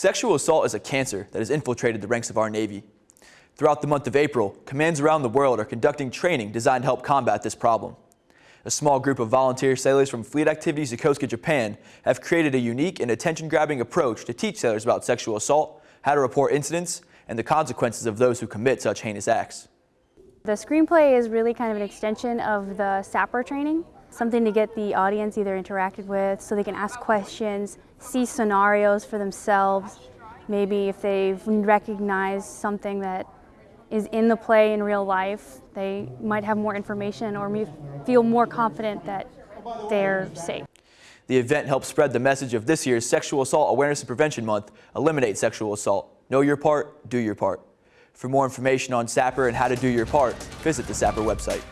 Sexual assault is a cancer that has infiltrated the ranks of our Navy. Throughout the month of April, commands around the world are conducting training designed to help combat this problem. A small group of volunteer sailors from Fleet Activities Yokosuka, Japan have created a unique and attention-grabbing approach to teach sailors about sexual assault, how to report incidents, and the consequences of those who commit such heinous acts. The screenplay is really kind of an extension of the SAPR training, something to get the audience either interacted with so they can ask questions, see scenarios for themselves, maybe if they've recognized something that is in the play in real life, they might have more information or feel more confident that they're safe. The event helps spread the message of this year's Sexual Assault Awareness and Prevention Month, Eliminate Sexual Assault. Know your part, do your part. For more information on SAPR and how to do your part, visit the SAPR website.